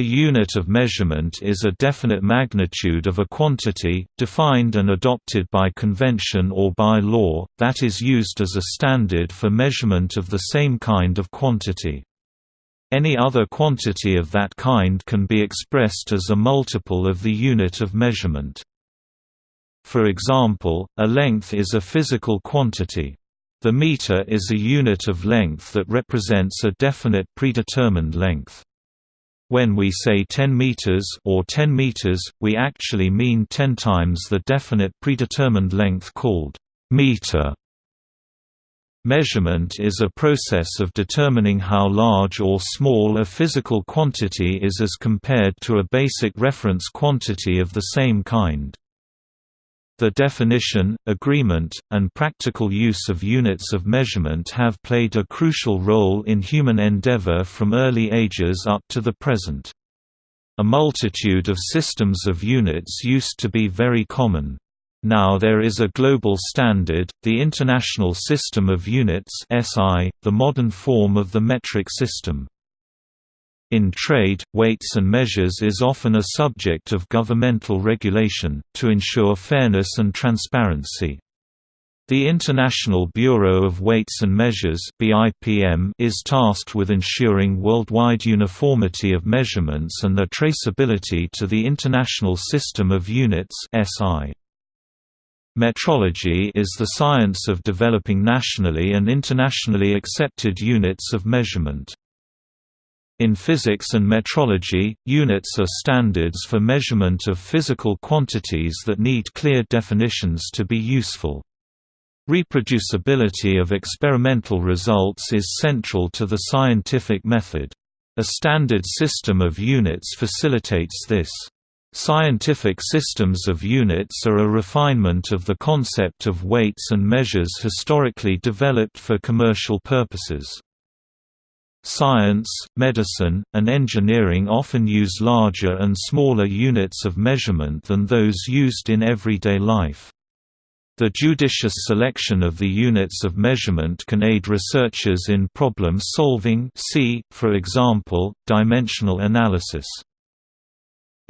A unit of measurement is a definite magnitude of a quantity, defined and adopted by convention or by law, that is used as a standard for measurement of the same kind of quantity. Any other quantity of that kind can be expressed as a multiple of the unit of measurement. For example, a length is a physical quantity. The meter is a unit of length that represents a definite predetermined length. When we say 10 meters or 10 meters, we actually mean 10 times the definite predetermined length called meter. Measurement is a process of determining how large or small a physical quantity is as compared to a basic reference quantity of the same kind. The definition, agreement, and practical use of units of measurement have played a crucial role in human endeavor from early ages up to the present. A multitude of systems of units used to be very common. Now there is a global standard, the International System of Units (SI), the modern form of the metric system. In trade, weights and measures is often a subject of governmental regulation, to ensure fairness and transparency. The International Bureau of Weights and Measures is tasked with ensuring worldwide uniformity of measurements and their traceability to the International System of Units (SI). Metrology is the science of developing nationally and internationally accepted units of measurement. In physics and metrology, units are standards for measurement of physical quantities that need clear definitions to be useful. Reproducibility of experimental results is central to the scientific method. A standard system of units facilitates this. Scientific systems of units are a refinement of the concept of weights and measures historically developed for commercial purposes. Science, medicine, and engineering often use larger and smaller units of measurement than those used in everyday life. The judicious selection of the units of measurement can aid researchers in problem solving see, for example, dimensional analysis.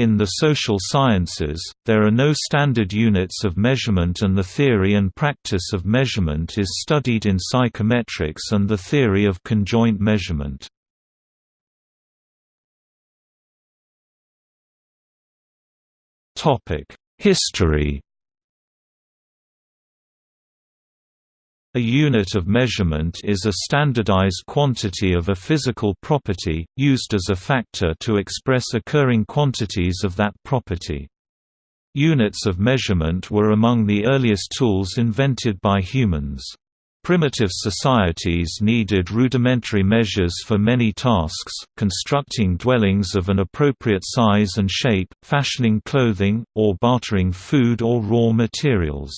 In the social sciences, there are no standard units of measurement and the theory and practice of measurement is studied in psychometrics and the theory of conjoint measurement. History A unit of measurement is a standardized quantity of a physical property, used as a factor to express occurring quantities of that property. Units of measurement were among the earliest tools invented by humans. Primitive societies needed rudimentary measures for many tasks, constructing dwellings of an appropriate size and shape, fashioning clothing, or bartering food or raw materials.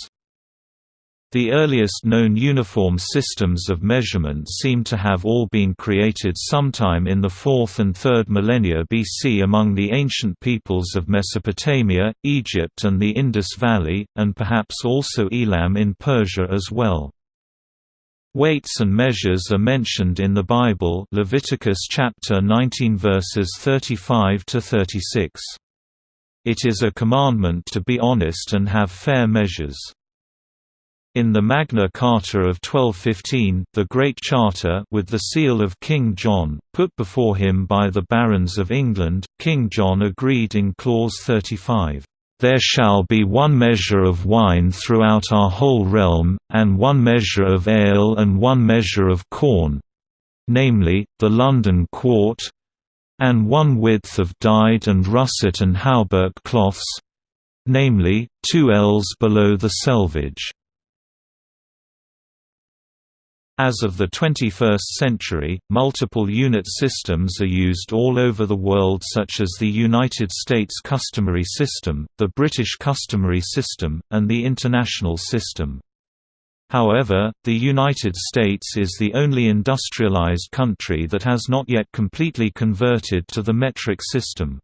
The earliest known uniform systems of measurement seem to have all been created sometime in the 4th and 3rd millennia BC among the ancient peoples of Mesopotamia, Egypt and the Indus Valley, and perhaps also Elam in Persia as well. Weights and measures are mentioned in the Bible Leviticus chapter 19 verses 35 to 36. It is a commandment to be honest and have fair measures. In the Magna Carta of 1215, the Great Charter with the seal of King John, put before him by the barons of England, King John agreed in Clause 35, "...there shall be one measure of wine throughout our whole realm, and one measure of ale and one measure of corn namely, the London quart and one width of dyed and russet and hauberk cloths namely, two ells below the selvage." As of the 21st century, multiple unit systems are used all over the world such as the United States Customary System, the British Customary System, and the International System. However, the United States is the only industrialized country that has not yet completely converted to the metric system.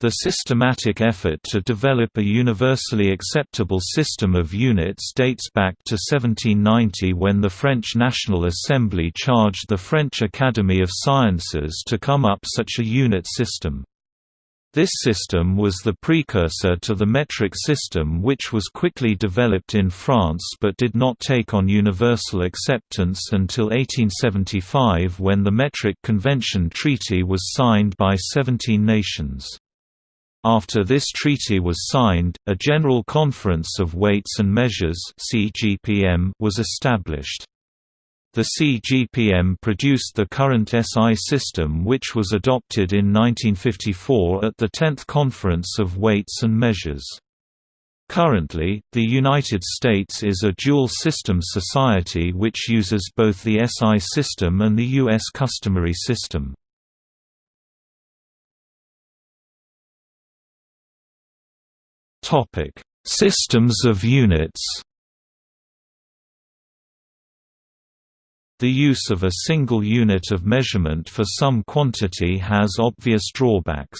The systematic effort to develop a universally acceptable system of units dates back to 1790 when the French National Assembly charged the French Academy of Sciences to come up such a unit system. This system was the precursor to the metric system which was quickly developed in France but did not take on universal acceptance until 1875 when the Metric Convention Treaty was signed by 17 nations. After this treaty was signed, a General Conference of Weights and Measures was established. The CGPM produced the current SI system which was adopted in 1954 at the 10th Conference of Weights and Measures. Currently, the United States is a dual-system society which uses both the SI system and the U.S. customary system. Systems of units The use of a single unit of measurement for some quantity has obvious drawbacks.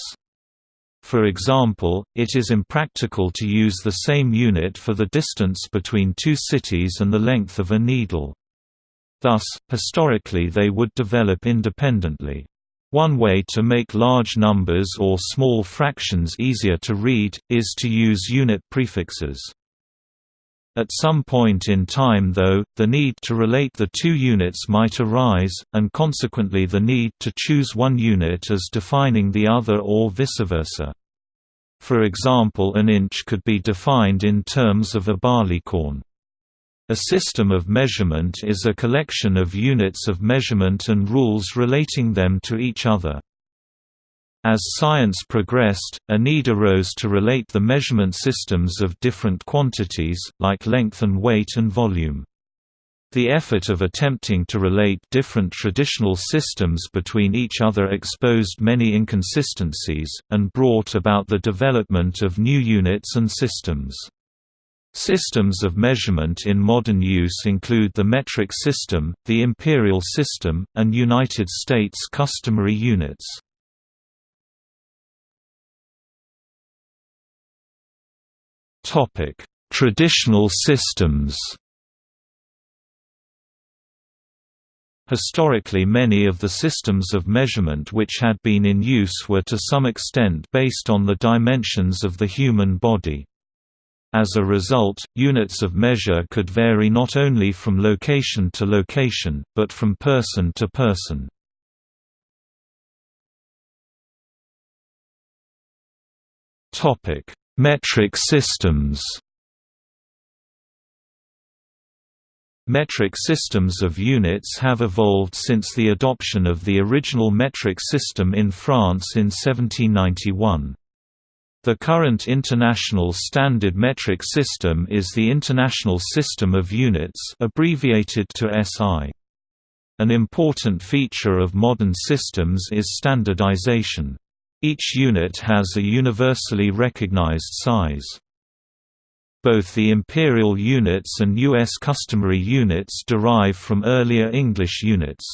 For example, it is impractical to use the same unit for the distance between two cities and the length of a needle. Thus, historically they would develop independently. One way to make large numbers or small fractions easier to read, is to use unit prefixes. At some point in time though, the need to relate the two units might arise, and consequently the need to choose one unit as defining the other or vice versa. For example an inch could be defined in terms of a barleycorn. A system of measurement is a collection of units of measurement and rules relating them to each other. As science progressed, a need arose to relate the measurement systems of different quantities, like length and weight and volume. The effort of attempting to relate different traditional systems between each other exposed many inconsistencies, and brought about the development of new units and systems. Systems of measurement in modern use include the metric system, the imperial system, and United States customary units. Topic: Traditional systems. Historically many of the systems of measurement which had been in use were to some extent based on the dimensions of the human body. As a result, units of measure could vary not only from location to location, but from person to person. Metric systems Metric systems of units have evolved since the adoption of the original metric system in France in 1791. The current international standard metric system is the International System of Units abbreviated to SI. An important feature of modern systems is standardization. Each unit has a universally recognized size. Both the imperial units and U.S. customary units derive from earlier English units.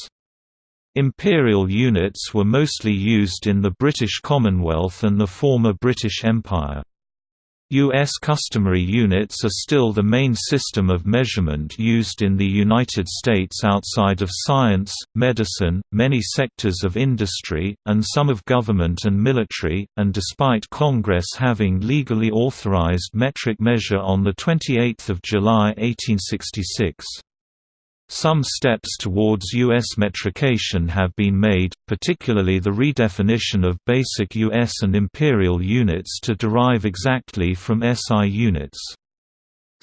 Imperial units were mostly used in the British Commonwealth and the former British Empire. U.S. customary units are still the main system of measurement used in the United States outside of science, medicine, many sectors of industry, and some of government and military, and despite Congress having legally authorized metric measure on 28 July 1866. Some steps towards U.S. metrication have been made, particularly the redefinition of basic U.S. and imperial units to derive exactly from SI units.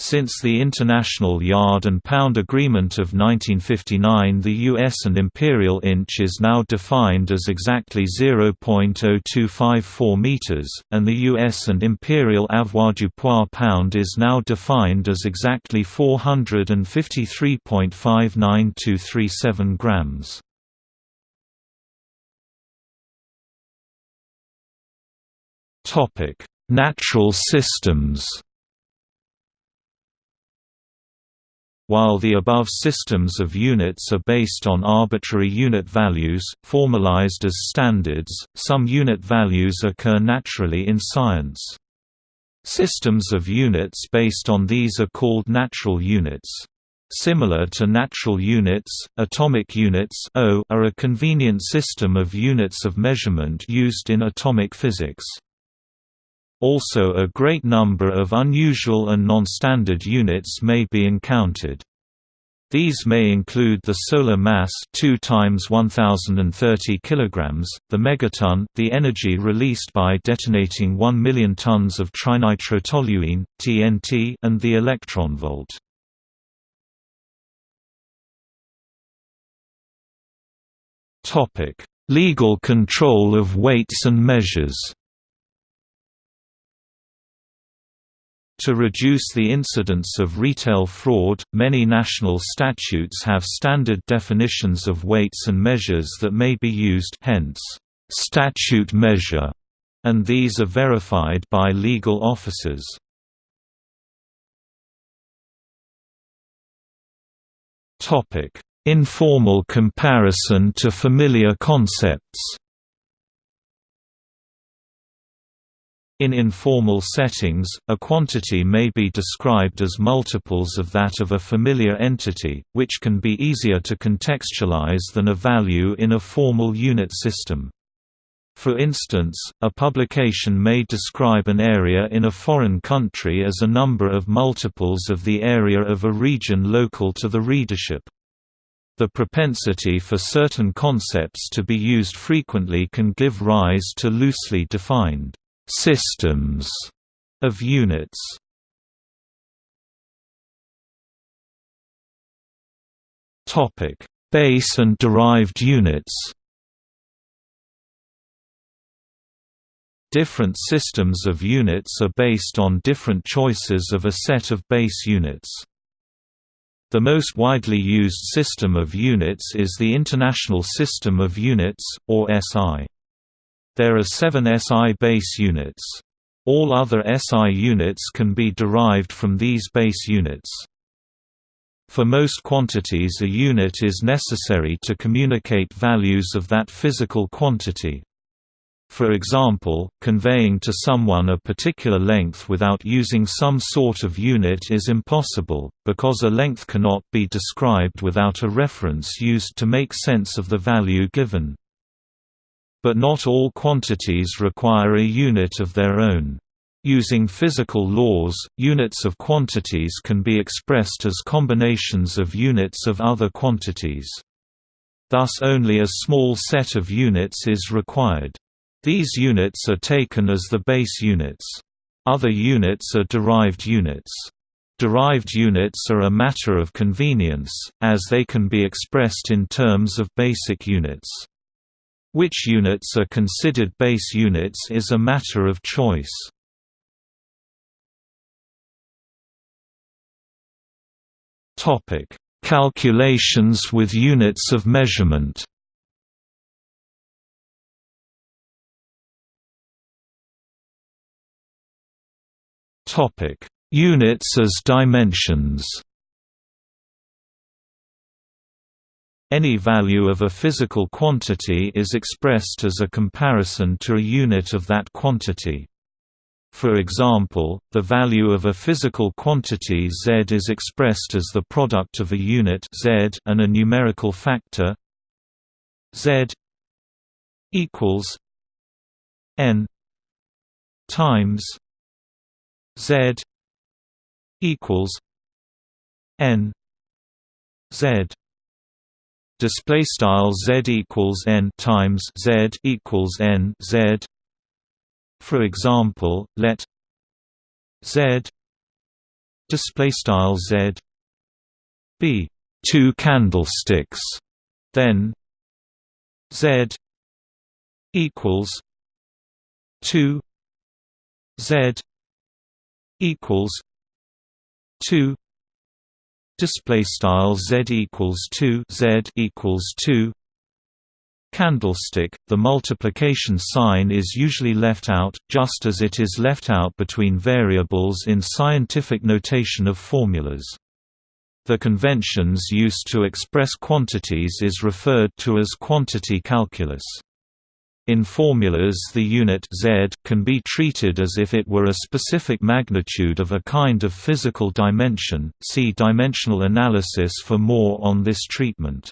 Since the International Yard and Pound Agreement of 1959 the U.S. and imperial inch is now defined as exactly 0.0254 meters, and the U.S. and imperial avoirdupois pound is now defined as exactly 453.59237 grams. Natural systems While the above systems of units are based on arbitrary unit values, formalized as standards, some unit values occur naturally in science. Systems of units based on these are called natural units. Similar to natural units, atomic units are a convenient system of units of measurement used in atomic physics. Also a great number of unusual and non-standard units may be encountered. These may include the solar mass 2 times 1030 kilograms, the megaton, the energy released by detonating 1 million tons of trinitrotoluene (TNT), and the electron volt. Topic: Legal control of weights and measures. To reduce the incidence of retail fraud, many national statutes have standard definitions of weights and measures that may be used hence, statute measure, and these are verified by legal officers. Informal comparison to familiar concepts In informal settings, a quantity may be described as multiples of that of a familiar entity, which can be easier to contextualize than a value in a formal unit system. For instance, a publication may describe an area in a foreign country as a number of multiples of the area of a region local to the readership. The propensity for certain concepts to be used frequently can give rise to loosely defined systems of units. Topic: Base and derived units. Different systems of units are based on different choices of a set of base units. The most widely used system of units is the International System of Units, or SI. There are seven SI base units. All other SI units can be derived from these base units. For most quantities a unit is necessary to communicate values of that physical quantity. For example, conveying to someone a particular length without using some sort of unit is impossible, because a length cannot be described without a reference used to make sense of the value given. But not all quantities require a unit of their own. Using physical laws, units of quantities can be expressed as combinations of units of other quantities. Thus only a small set of units is required. These units are taken as the base units. Other units are derived units. Derived units are a matter of convenience, as they can be expressed in terms of basic units. Which units are considered base units is a matter of choice. Topic: Calculations with units of measurement. Topic: Units as dimensions. Any value of a physical quantity is expressed as a comparison to a unit of that quantity. For example, the value of a physical quantity z is expressed as the product of a unit z and a numerical factor z equals n times z equals n z display style z equals n times z equals n z. For example let z display style z be two candlesticks then z equals 2 z equals 2 display style z equals 2 z equals 2 candlestick the multiplication sign is usually left out just as it is left out between variables in scientific notation of formulas. The conventions used to express quantities is referred to as quantity calculus in formulas the unit z can be treated as if it were a specific magnitude of a kind of physical dimension, see dimensional analysis for more on this treatment.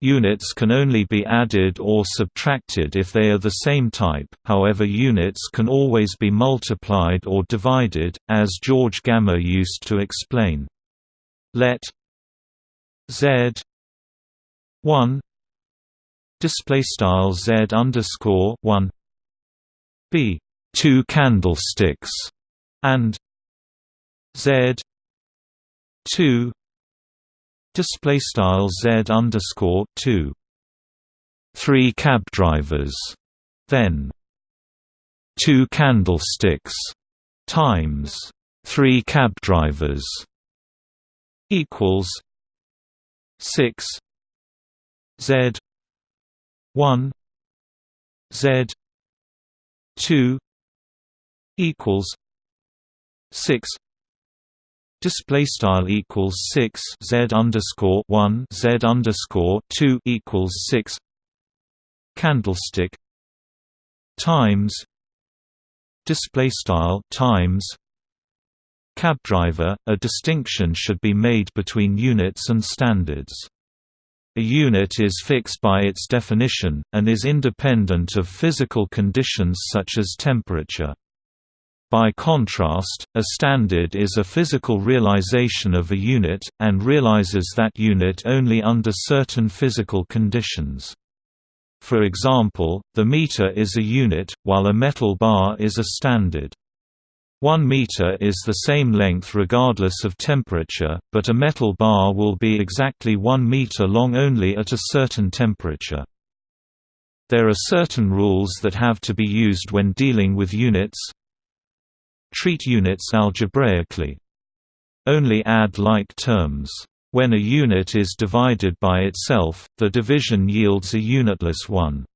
Units can only be added or subtracted if they are the same type, however units can always be multiplied or divided, as George Gamow used to explain. Let z 1 display style z underscore 1 be two candlesticks and z 2 display style z underscore 2 three cab drivers then two candlesticks times three cab drivers equals 6 z 1 z 2 equals 6 display style equals 6 z underscore 1 z underscore 2 equals 6 candlestick times display style times cab driver a distinction should be made between units and standards a unit is fixed by its definition, and is independent of physical conditions such as temperature. By contrast, a standard is a physical realization of a unit, and realizes that unit only under certain physical conditions. For example, the meter is a unit, while a metal bar is a standard. One meter is the same length regardless of temperature, but a metal bar will be exactly one meter long only at a certain temperature. There are certain rules that have to be used when dealing with units, Treat units algebraically. Only add like terms. When a unit is divided by itself, the division yields a unitless one.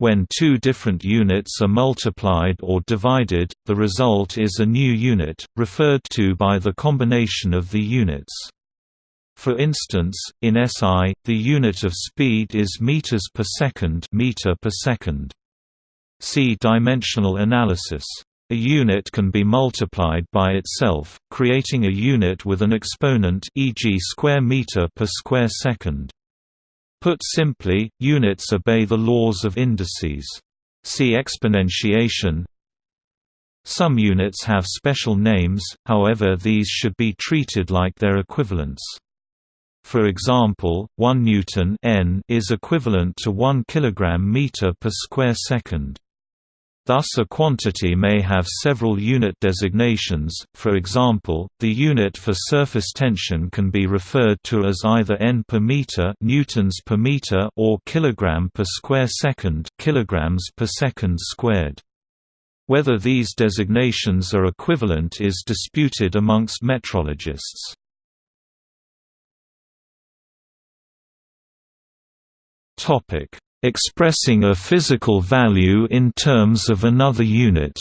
When two different units are multiplied or divided, the result is a new unit, referred to by the combination of the units. For instance, in SI, the unit of speed is meters per second, meter per second. See dimensional analysis. A unit can be multiplied by itself, creating a unit with an exponent e.g. square meter per square second. Put simply, units obey the laws of indices. See exponentiation. Some units have special names, however these should be treated like their equivalents. For example, 1 newton n is equivalent to 1 kilogram meter per square second. Thus a quantity may have several unit designations, for example, the unit for surface tension can be referred to as either n per meter, newtons per meter or kilogram per square second, kilograms per second squared. Whether these designations are equivalent is disputed amongst metrologists. Topic expressing a physical value in terms of another unit.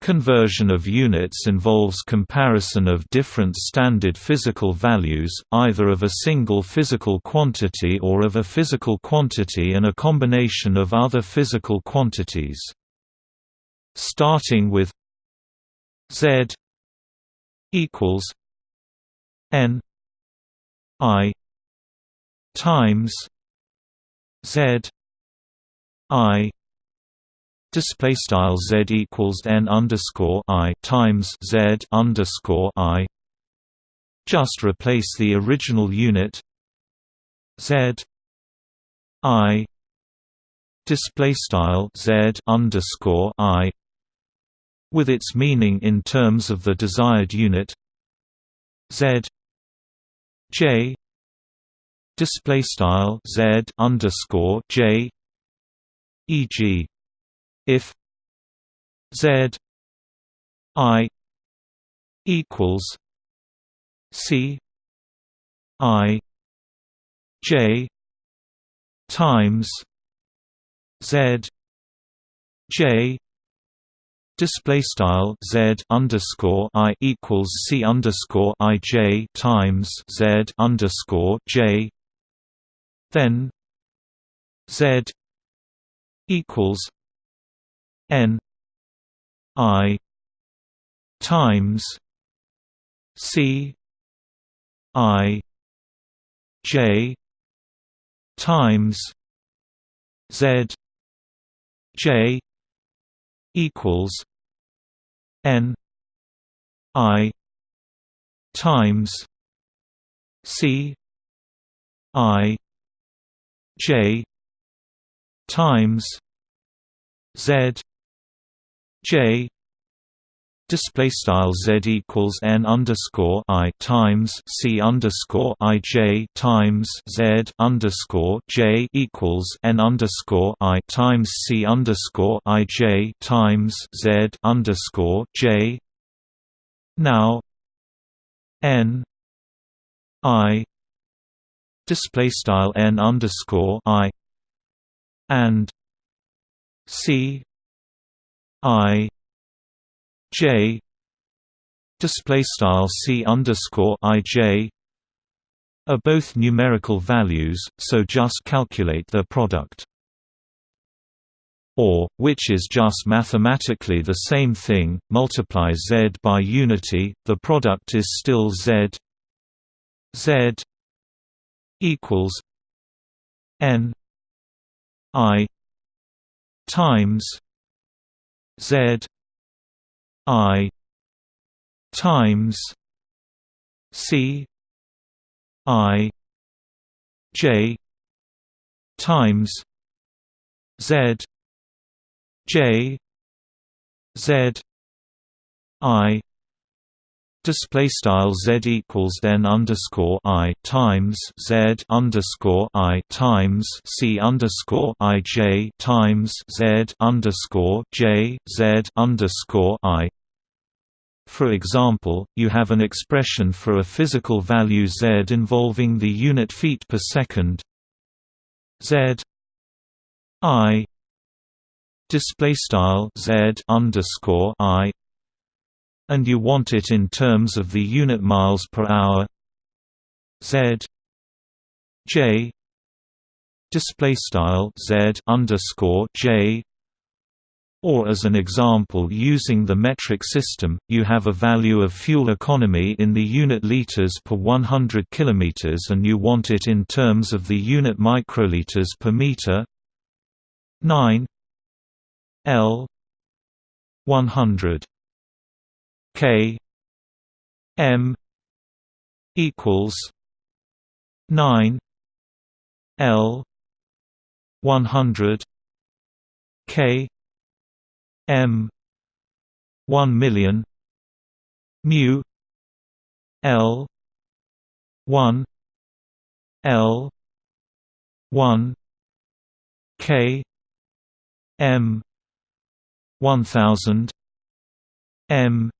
Conversion of units involves comparison of different standard physical values, either of a single physical quantity or of a physical quantity and a combination of other physical quantities. Starting with Z equals N I times Z I display style Z equals n underscore I times Z underscore I just replace the original unit Z I display style Z underscore I with its meaning in terms of the desired unit Z J display style z underscore j e.g. if z i equals c i j times z j display style z underscore i equals c underscore i j times z underscore j then Z equals N I times C I J times Z J equals N I times C I J times Z J display style z equals n underscore i times c underscore i j times z underscore j equals n underscore i times c underscore i j times z underscore j. Now n i display style n underscore i and c i J display style C underscore IJ are both numerical values, so just calculate their product. Or, which is just mathematically the same thing, multiply z by unity, the product is still z z equals n i times z I times C I J times Z J Z I Display style z equals n underscore i times z underscore i times c underscore i j times z underscore j z underscore i. For example, you have an expression for a physical value z involving the unit feet per second. z i display style z underscore i and you want it in terms of the unit miles per hour. Z. J. Display style z underscore j. Or as an example using the metric system, you have a value of fuel economy in the unit liters per 100 km and you want it in terms of the unit microliters per meter. 9 L. 100 K M equals nine L one hundred K M one million mu L one L one K M one thousand M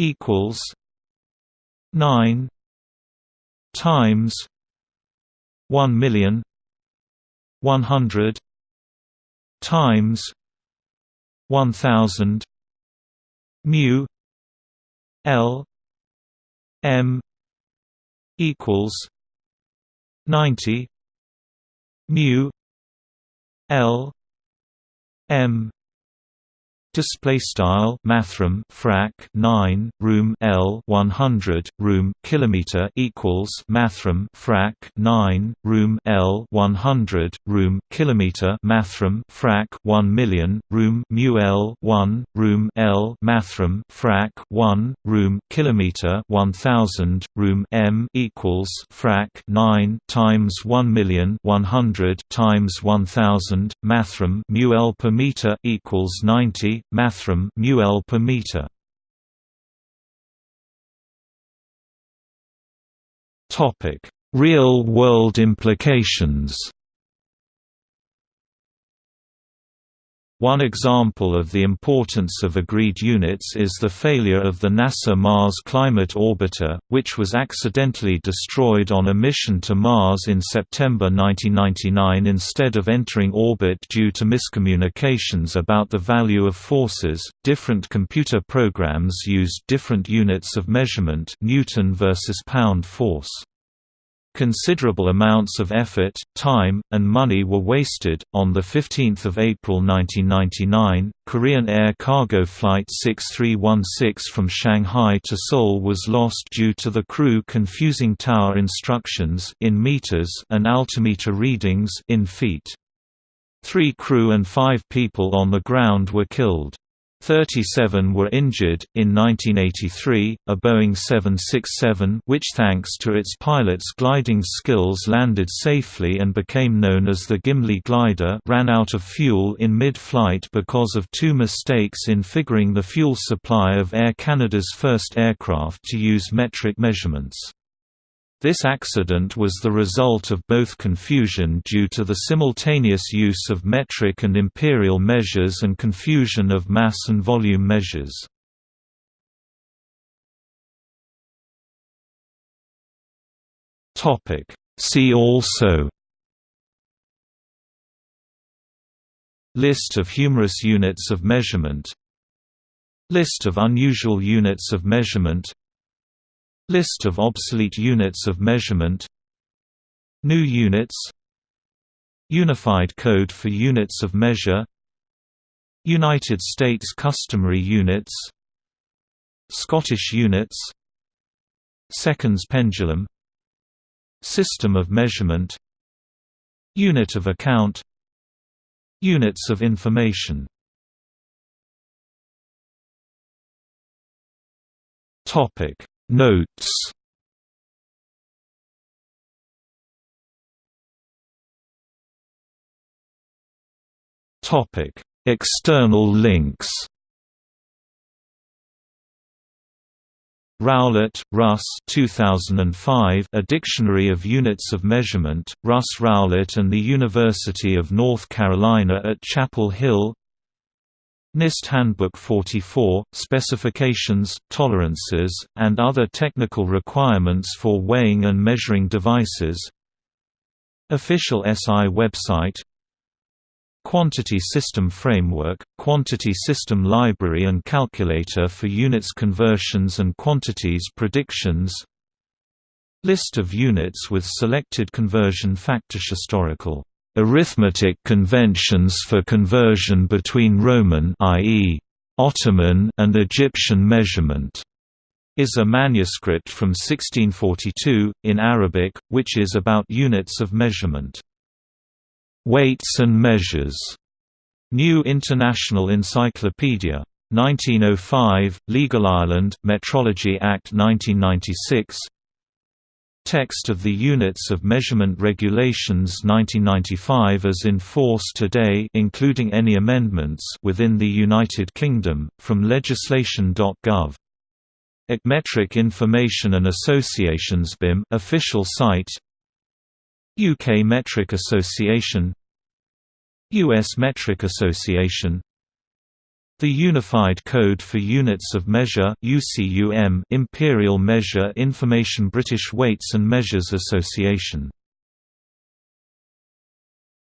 equals nine times one million one hundred times one thousand mu L M equals ninety mu L M Display style mathrm frac 9 room L 100 room kilometer equals mathrm frac 9 room L 100 room kilometer mathrm frac 1 million room mu L 1 room L mathrm frac 1 room kilometer 1000 room M equals frac 9 times 1 million 100 times 1000 mathrm mu L per meter equals 90 mathrm μl per meter. Topic: Real-world implications. One example of the importance of agreed units is the failure of the NASA Mars Climate Orbiter, which was accidentally destroyed on a mission to Mars in September 1999 instead of entering orbit due to miscommunications about the value of forces. Different computer programs used different units of measurement, Newton versus pound force. Considerable amounts of effort, time, and money were wasted. On the 15th of April 1999, Korean Air cargo flight 6316 from Shanghai to Seoul was lost due to the crew confusing tower instructions in meters and altimeter readings in feet. Three crew and five people on the ground were killed. 37 were injured. In 1983, a Boeing 767, which thanks to its pilot's gliding skills landed safely and became known as the Gimli glider, ran out of fuel in mid-flight because of two mistakes in figuring the fuel supply of Air Canada's first aircraft to use metric measurements. This accident was the result of both confusion due to the simultaneous use of metric and imperial measures and confusion of mass and volume measures. See also List of humorous units of measurement List of unusual units of measurement List of obsolete units of measurement New units Unified Code for Units of Measure United States Customary Units Scottish Units Seconds Pendulum System of Measurement Unit of Account Units of Information. Topic Notes. Topic: External links. Rowlett, Russ. 2005 A Dictionary of Units of Measurement, Russ Rowlett and the University of North Carolina at Chapel Hill NIST Handbook 44, Specifications, Tolerances, and other technical requirements for weighing and measuring devices. Official SI website. Quantity System Framework, Quantity System Library and Calculator for units conversions and quantities predictions. List of units with selected conversion factors historical Arithmetic conventions for conversion between Roman i.e. Ottoman and Egyptian measurement is a manuscript from 1642, in Arabic, which is about units of measurement. Weights and Measures, New International Encyclopedia. 1905, Legal Ireland, Metrology Act 1996 Text of the Units of Measurement Regulations 1995 as in force today including any amendments within the United Kingdom, from legislation.gov. Metric Information and Associations BIM official site. UK Metric Association. US Metric Association the Unified Code for Units of Measure UCUM Imperial Measure Information British Weights and Measures Association